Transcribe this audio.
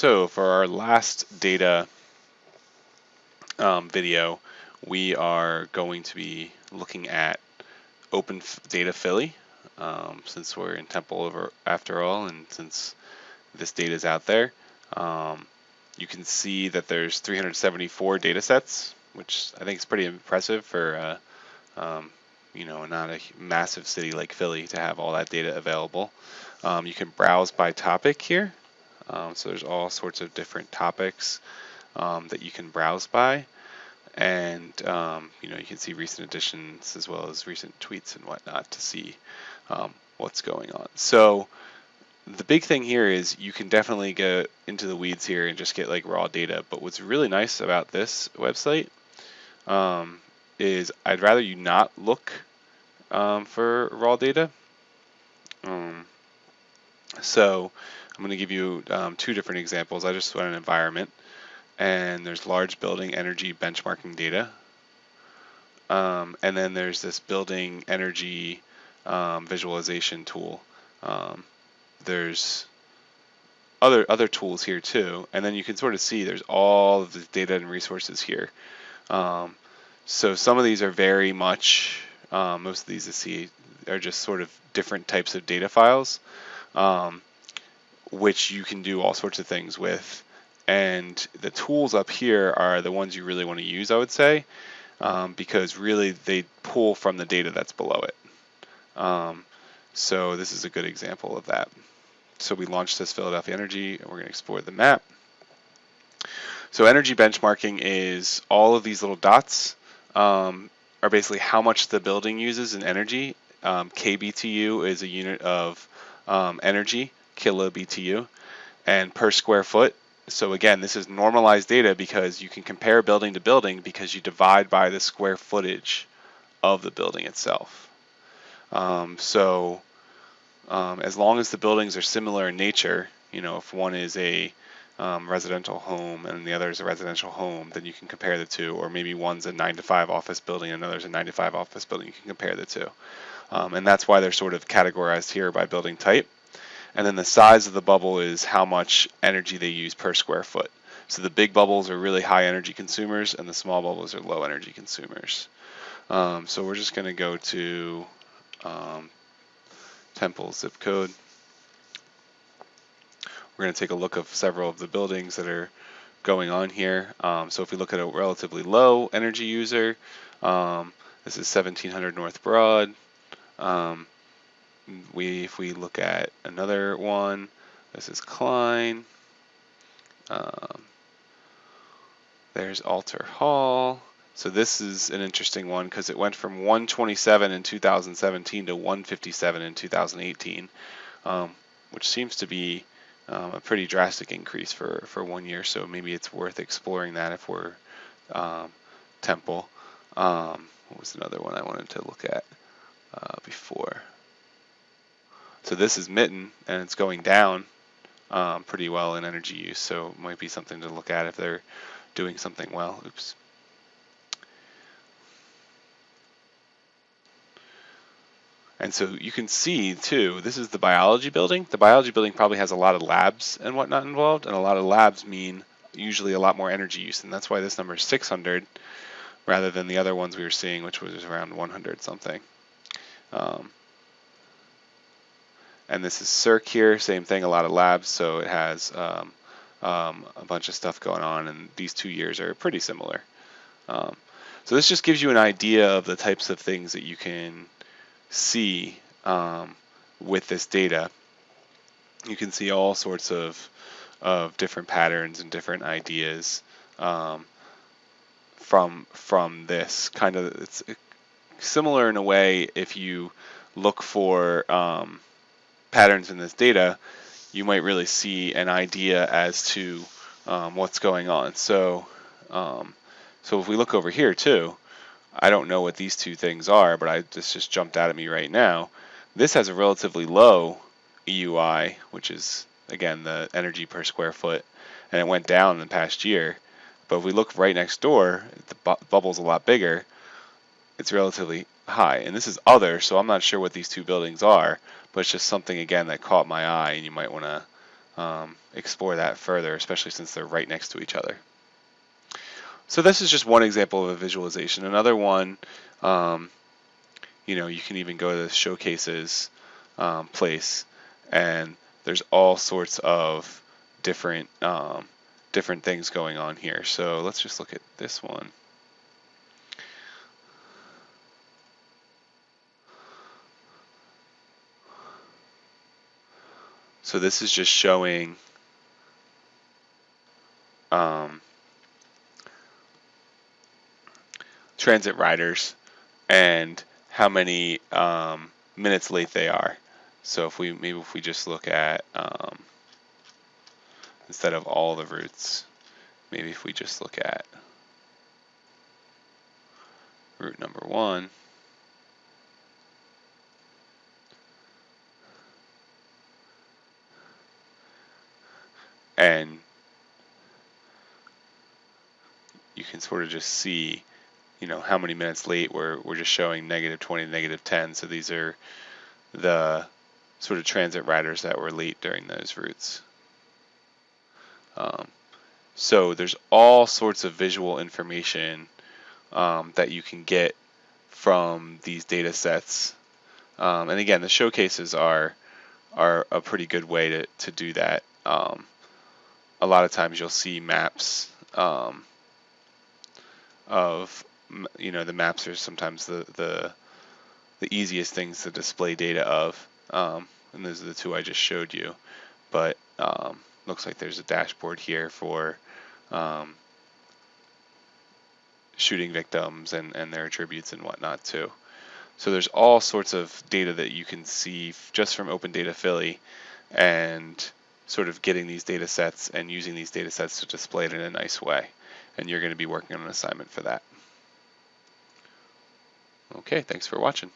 So for our last data um, video, we are going to be looking at Open Data Philly, um, since we're in Temple over after all, and since this data is out there. Um, you can see that there's 374 data sets, which I think is pretty impressive for uh, um, you know not a massive city like Philly to have all that data available. Um, you can browse by topic here, um, so there's all sorts of different topics um, that you can browse by, and um, you know you can see recent additions as well as recent tweets and whatnot to see um, what's going on. So the big thing here is you can definitely get into the weeds here and just get like raw data. But what's really nice about this website um, is I'd rather you not look um, for raw data. Um, so I'm going to give you um, two different examples. I just went an environment and there's large building energy benchmarking data. Um, and then there's this building energy um, visualization tool. Um, there's other other tools here too, and then you can sort of see there's all of the data and resources here. Um, so some of these are very much, um, most of these you see are just sort of different types of data files, um, which you can do all sorts of things with. And the tools up here are the ones you really want to use, I would say, um, because really they pull from the data that's below it. Um, so this is a good example of that. So we launched this Philadelphia Energy, and we're going to explore the map. So energy benchmarking is all of these little dots um, are basically how much the building uses in energy. Um, KBTU is a unit of um, energy, kilo BTU, and per square foot. So again, this is normalized data because you can compare building to building because you divide by the square footage of the building itself. Um, so um, as long as the buildings are similar in nature, you know, if one is a um, residential home and the other is a residential home, then you can compare the two. Or maybe one's a 9 to 5 office building and another's a 9 to 5 office building, you can compare the two. Um, and that's why they're sort of categorized here by building type. And then the size of the bubble is how much energy they use per square foot. So the big bubbles are really high energy consumers and the small bubbles are low energy consumers. Um, so we're just going to go to um, Temple zip code. We're going to take a look of several of the buildings that are going on here. Um, so if we look at a relatively low energy user, um, this is 1700 North Broad. Um, we, if we look at another one, this is Klein. Um, there's Alter Hall. So this is an interesting one because it went from 127 in 2017 to 157 in 2018, um, which seems to be um, a pretty drastic increase for, for one year. So maybe it's worth exploring that if we're um, Temple. Um, what was another one I wanted to look at uh, before? So this is Mitten, and it's going down um, pretty well in energy use. So it might be something to look at if they're doing something well. Oops. And so you can see too, this is the biology building. The biology building probably has a lot of labs and whatnot involved, and a lot of labs mean usually a lot more energy use, and that's why this number is 600 rather than the other ones we were seeing, which was around 100 something. Um, and this is SERC here, same thing, a lot of labs, so it has um, um, a bunch of stuff going on, and these two years are pretty similar. Um, so this just gives you an idea of the types of things that you can see um, with this data. You can see all sorts of, of different patterns and different ideas um, from from this kind of it's similar in a way if you look for um, patterns in this data you might really see an idea as to um, what's going on so um, so if we look over here too I don't know what these two things are, but I this just jumped out at me right now. This has a relatively low EUI, which is again the energy per square foot, and it went down in the past year. But if we look right next door, the bu bubble's a lot bigger. It's relatively high, and this is other, so I'm not sure what these two buildings are, but it's just something again that caught my eye, and you might want to um, explore that further, especially since they're right next to each other. So this is just one example of a visualization. Another one, um, you know, you can even go to the showcases um, place, and there's all sorts of different um, different things going on here. So let's just look at this one. So this is just showing um, transit riders and how many um, minutes late they are. So if we maybe if we just look at um, instead of all the routes, maybe if we just look at route number one, and you can sort of just see, you know, how many minutes late we're, we're just showing negative 20, negative 10. So these are the sort of transit riders that were late during those routes. Um, so there's all sorts of visual information um, that you can get from these data sets. Um, and again, the showcases are are a pretty good way to, to do that. Um, a lot of times you'll see maps um, of you know the maps are sometimes the the the easiest things to display data of um, and those are the two I just showed you but um, looks like there's a dashboard here for um, shooting victims and, and their attributes and whatnot too. So there's all sorts of data that you can see just from Open Data Philly and sort of getting these data sets and using these data sets to display it in a nice way. And you're going to be working on an assignment for that. Okay, thanks for watching.